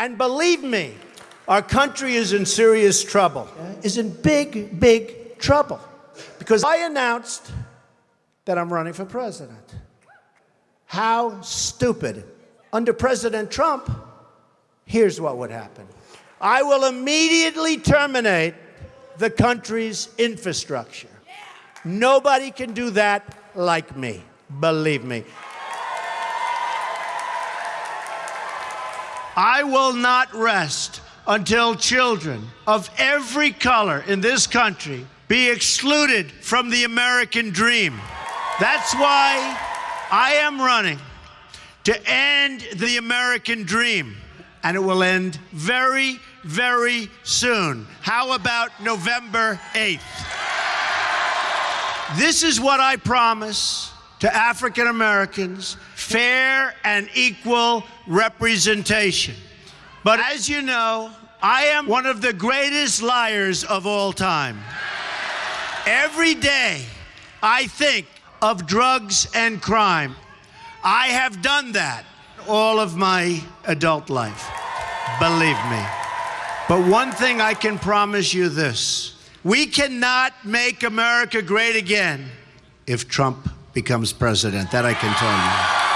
And believe me, our country is in serious trouble, is in big, big trouble. Because I announced that I'm running for president. How stupid. Under President Trump, here's what would happen I will immediately terminate the country's infrastructure. Nobody can do that like me, believe me. I will not rest until children of every color in this country be excluded from the American dream. That's why I am running to end the American dream. And it will end very, very soon. How about November 8th? This is what I promise to African Americans fair and equal representation. But as you know, I am one of the greatest liars of all time. Every day, I think of drugs and crime. I have done that all of my adult life. Believe me. But one thing I can promise you this we cannot make America great again if Trump becomes president. That I can tell you.